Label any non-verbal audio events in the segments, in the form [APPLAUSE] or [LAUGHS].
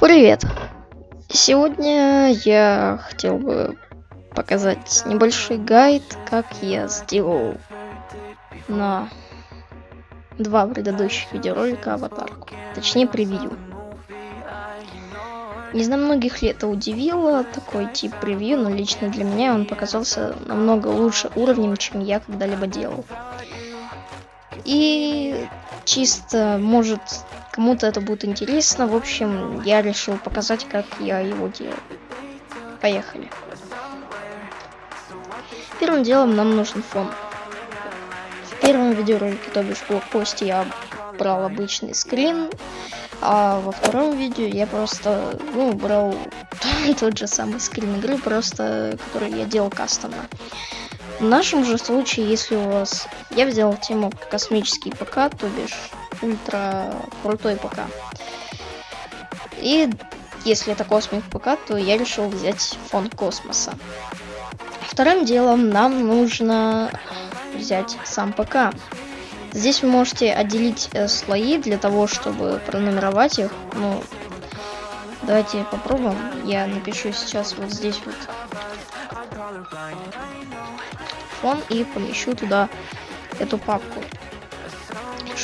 Привет! Сегодня я хотел бы показать небольшой гайд, как я сделал на два предыдущих видеоролика аватарку. Точнее, превью. Не знаю, многих ли это удивило, такой тип превью, но лично для меня он показался намного лучше уровнем, чем я когда-либо делал. И чисто, может, кому-то это будет интересно. В общем, я решил показать, как я его делаю. Поехали. Первым делом нам нужен фон. В первом видеоролике, то бишь в блокпосте, я брал обычный скрин, а во втором видео я просто, ну, брал [LAUGHS] тот же самый скрин игры, просто который я делал кастомно. В нашем же случае, если у вас... Я взял тему космический ПК, то бишь ультра крутой ПК. И если это космик ПК, то я решил взять фон космоса. Вторым делом нам нужно взять сам ПК. Здесь вы можете отделить э, слои для того, чтобы пронумеровать их. Ну, давайте попробуем. Я напишу сейчас вот здесь вот фон и помещу туда эту папку,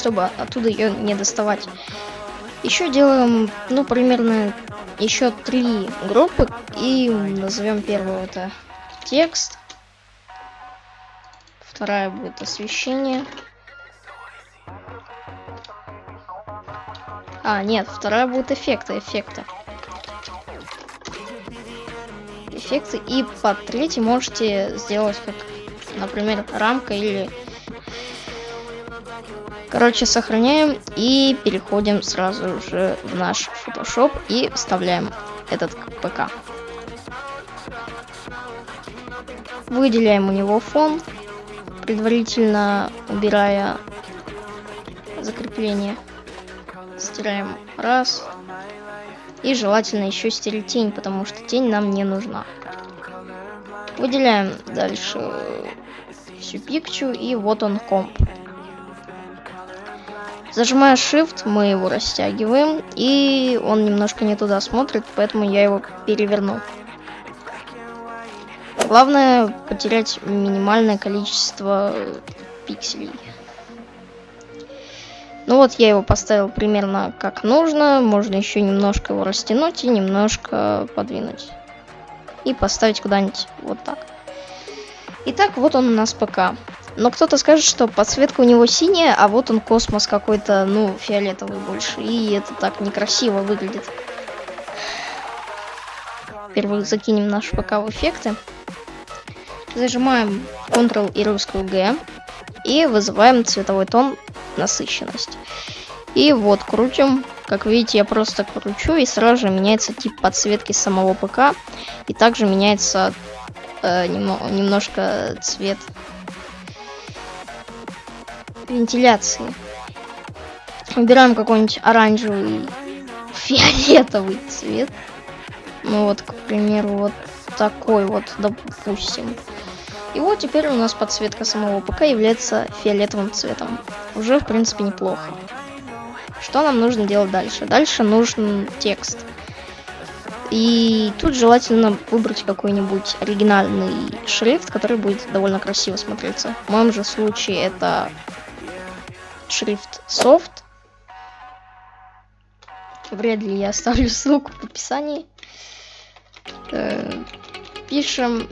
чтобы оттуда ее не доставать. Еще делаем, ну, примерно еще три группы и назовем первую это текст, вторая будет освещение. А, нет, вторая будет эффекты, эффекты эффекты. И под третий можете сделать как, например, рамка или... Короче, сохраняем и переходим сразу же в наш Photoshop и вставляем этот ПК. Выделяем у него фон, предварительно убирая закрепление. Стираем раз, и желательно еще стереть тень, потому что тень нам не нужна. Выделяем дальше всю пикчу и вот он комп. Зажимая Shift, мы его растягиваем, и он немножко не туда смотрит, поэтому я его переверну. Главное потерять минимальное количество пикселей. Ну вот я его поставил примерно как нужно. Можно еще немножко его растянуть и немножко подвинуть. И поставить куда-нибудь вот так. Итак, вот он у нас ПК. Но кто-то скажет, что подсветка у него синяя, а вот он космос какой-то, ну, фиолетовый больше. И это так некрасиво выглядит. Во-первых, закинем наш ПК в эффекты. Зажимаем Ctrl и русскую G. И вызываем цветовой тон насыщенность. И вот, крутим. Как видите, я просто кручу, и сразу же меняется тип подсветки самого ПК. И также меняется э, немно немножко цвет вентиляции. Выбираем какой-нибудь оранжевый, фиолетовый цвет. Ну вот, к примеру, вот такой вот, допустим. И вот теперь у нас подсветка самого ПК является фиолетовым цветом. Уже, в принципе, неплохо. Что нам нужно делать дальше? Дальше нужен текст. И тут желательно выбрать какой-нибудь оригинальный шрифт, который будет довольно красиво смотреться. В моем же случае это шрифт soft. Вряд ли я оставлю ссылку в описании. Э, пишем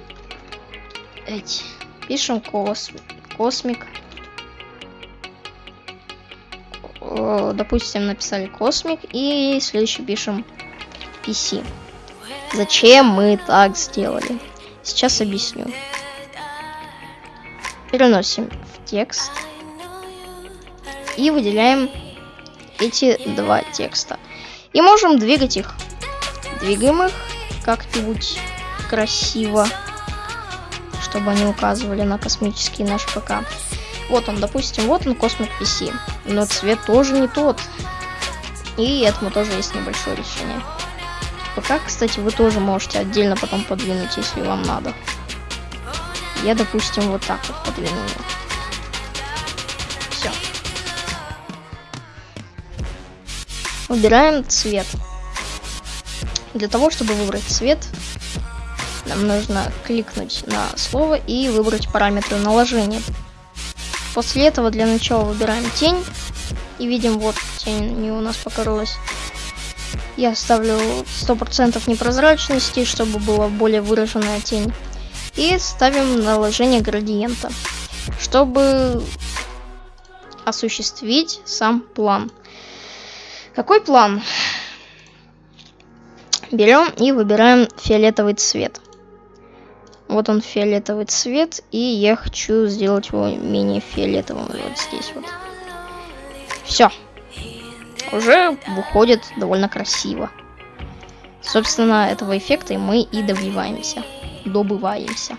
эти. Пишем кос... космик. Допустим, написали космик. И следующий пишем PC. Зачем мы так сделали? Сейчас объясню. Переносим в текст. И выделяем эти два текста. И можем двигать их. Двигаем их как-нибудь красиво чтобы они указывали на космический наш ПК. Вот он, допустим, вот он Космик PC. Но цвет тоже не тот. И этому тоже есть небольшое решение. ПК, кстати, вы тоже можете отдельно потом подвинуть, если вам надо. Я, допустим, вот так вот подвину Все. Убираем цвет. Для того, чтобы выбрать цвет, нам нужно кликнуть на слово и выбрать параметры наложения. После этого для начала выбираем тень. И видим, вот тень не у нас покорылась. Я ставлю 100% непрозрачности, чтобы была более выраженная тень. И ставим наложение градиента, чтобы осуществить сам план. Какой план? Берем и выбираем фиолетовый цвет. Вот он фиолетовый цвет, и я хочу сделать его менее фиолетовым вот здесь вот. Все. Уже выходит довольно красиво. Собственно, этого эффекта мы и добиваемся. Добываемся.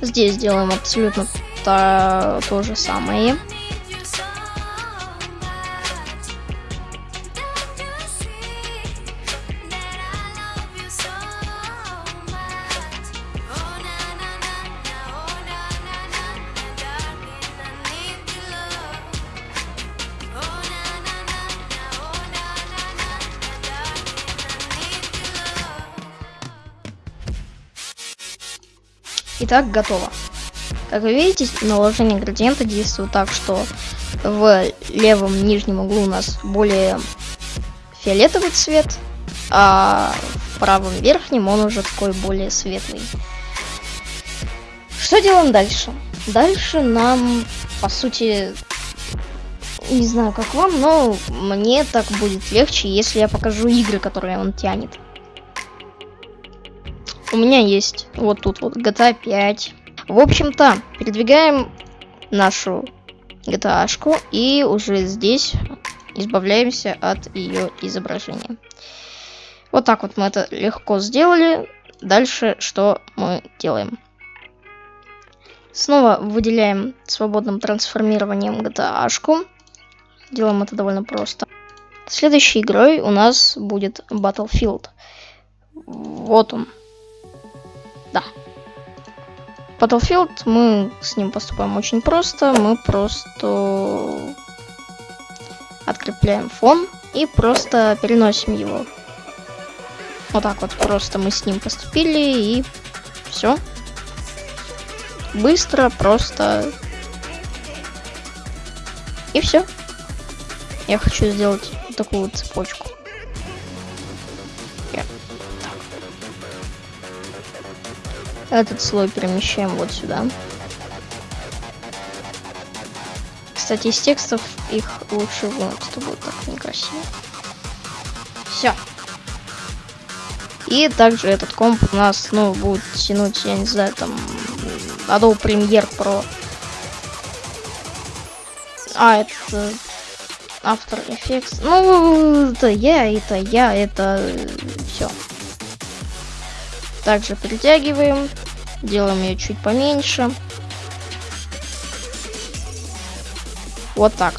Здесь делаем абсолютно то, то же самое. Итак, готово. Как вы видите, наложение градиента действует так, что в левом нижнем углу у нас более фиолетовый цвет, а в правом верхнем он уже такой более светлый. Что делаем дальше? Дальше нам, по сути, не знаю как вам, но мне так будет легче, если я покажу игры, которые он тянет. У меня есть вот тут вот GTA 5. В общем-то, передвигаем нашу GTA-шку и уже здесь избавляемся от ее изображения. Вот так вот мы это легко сделали. Дальше что мы делаем? Снова выделяем свободным трансформированием GTA-шку. Делаем это довольно просто. Следующей игрой у нас будет Battlefield. Вот он. Да. Battlefield, мы с ним поступаем очень просто. Мы просто открепляем фон и просто переносим его. Вот так вот просто мы с ним поступили и все. Быстро, просто. И все. Я хочу сделать такую цепочку. Этот слой перемещаем вот сюда. Кстати, из текстов их лучше вынуть, что будет так некрасиво. Все. И также этот комп у нас, ну, будет тянуть, я не знаю, там, Adobe Premiere Pro. А, это After Effects. Ну, это я, это я, это все. Также притягиваем. Делаем ее чуть поменьше. Вот так.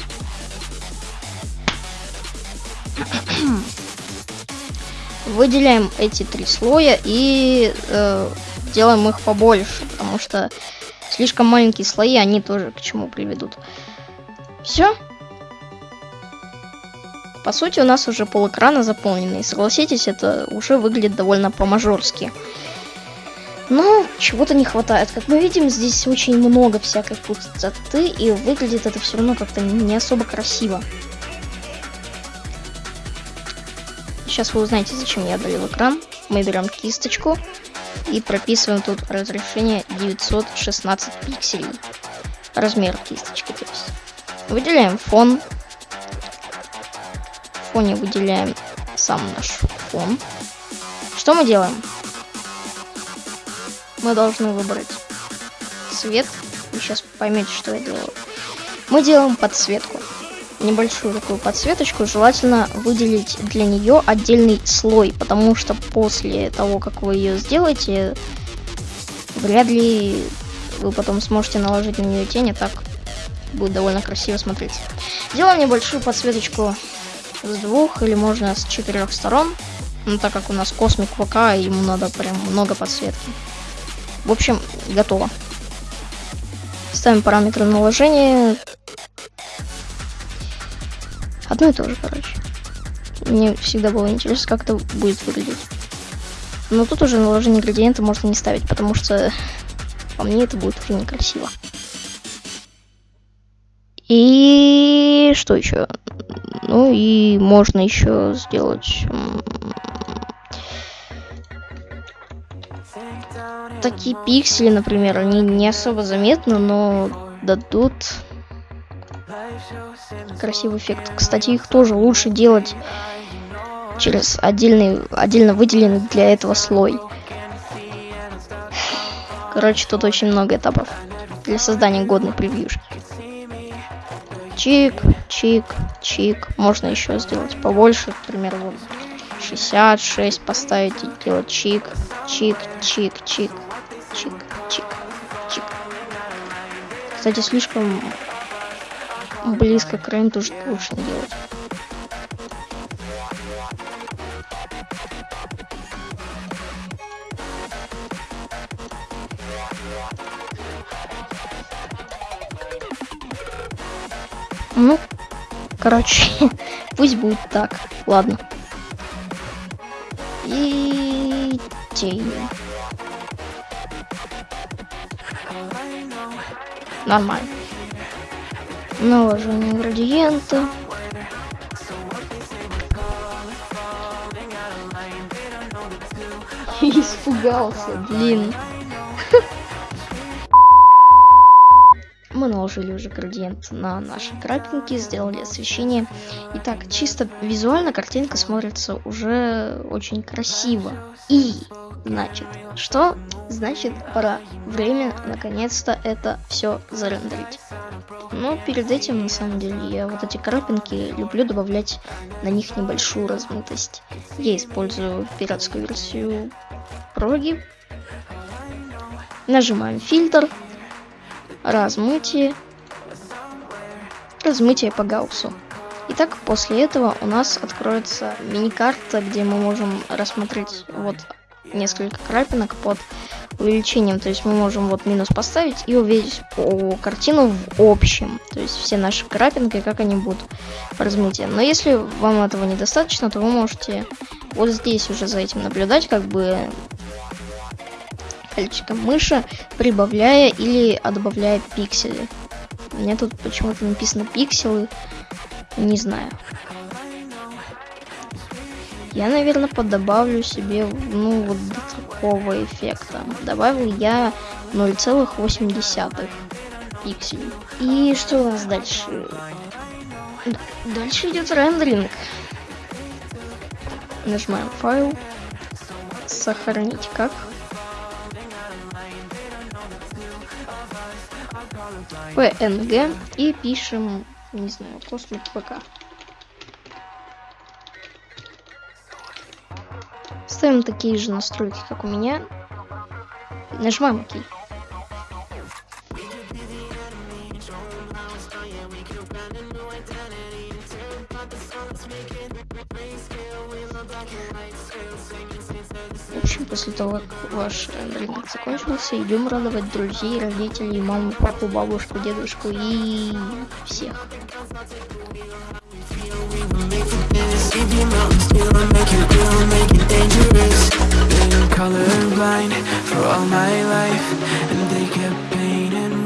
Выделяем эти три слоя и э, делаем их побольше, потому что слишком маленькие слои, они тоже к чему приведут. Все. По сути, у нас уже пол экрана заполненный. Согласитесь, это уже выглядит довольно по-мажорски. Но чего-то не хватает. Как мы видим, здесь очень много всякой пустоты, и выглядит это все равно как-то не особо красиво. Сейчас вы узнаете, зачем я удалил экран. Мы берем кисточку и прописываем тут разрешение 916 пикселей. Размер кисточки, то есть. Выделяем фон. В фоне выделяем сам наш фон. Что мы делаем? Мы должны выбрать цвет. Вы сейчас поймете, что я делаю. Мы делаем подсветку. Небольшую такую подсветочку. Желательно выделить для нее отдельный слой, потому что после того, как вы ее сделаете, вряд ли вы потом сможете наложить на нее тень, и так будет довольно красиво смотреться. Делаем небольшую подсветочку с двух или можно с четырех сторон. Ну, так как у нас космик ВК, ему надо прям много подсветки. В общем, готово. Ставим параметры наложения. Одно и то же, короче. Мне всегда было интересно, как это будет выглядеть. Но тут уже наложение градиента можно не ставить, потому что по мне это будет очень некрасиво. И что еще? Ну и можно еще сделать такие пиксели, например, они не особо заметны, но дадут красивый эффект. Кстати, их тоже лучше делать через отдельный, отдельно выделенный для этого слой. Короче, тут очень много этапов для создания годной превьюшки. Чик, чик, чик. Можно еще сделать побольше, например, вот 66 поставить и делать чик, чик, чик, чик, чик, чик, чик. Кстати, слишком близко к рейн тоже лучше не делать. Ну, короче, [LAUGHS] пусть будет так. Ладно. И тень. Нормально. Наложение градиента. [LAUGHS] Испугался, блин. Мы наложили уже градиент на наши крапинки, сделали освещение. Итак, чисто визуально картинка смотрится уже очень красиво. И, значит, что? Значит, пора время наконец-то это все зарендерить. Но перед этим, на самом деле, я вот эти крапинки люблю добавлять на них небольшую размытость. Я использую пиратскую версию проги. Нажимаем фильтр, размытие, размытие по гауссу. Итак, после этого у нас откроется мини-карта, где мы можем рассмотреть вот несколько крапинок под увеличением. То есть мы можем вот минус поставить и увидеть по картину в общем. То есть все наши крапинки, как они будут по размытию. Но если вам этого недостаточно, то вы можете вот здесь уже за этим наблюдать, как бы пальчиком мыши, прибавляя или добавляя пиксели. У меня тут почему-то написано пикселы, не знаю. Я, наверное, подобавлю себе, ну, вот до такого эффекта. Добавил я 0,8 пикселей. И что у нас дальше? Дальше идет рендеринг. Нажимаем файл. Сохранить как. PNG и пишем, не знаю, космос ПК. Ставим такие же настройки, как у меня. Нажимаем ОК. после того, как ваш э, брелок закончился, идем радовать друзей, родителей, маму, папу, бабушку, дедушку и всех. Colorblind for all my life, and they kept painting.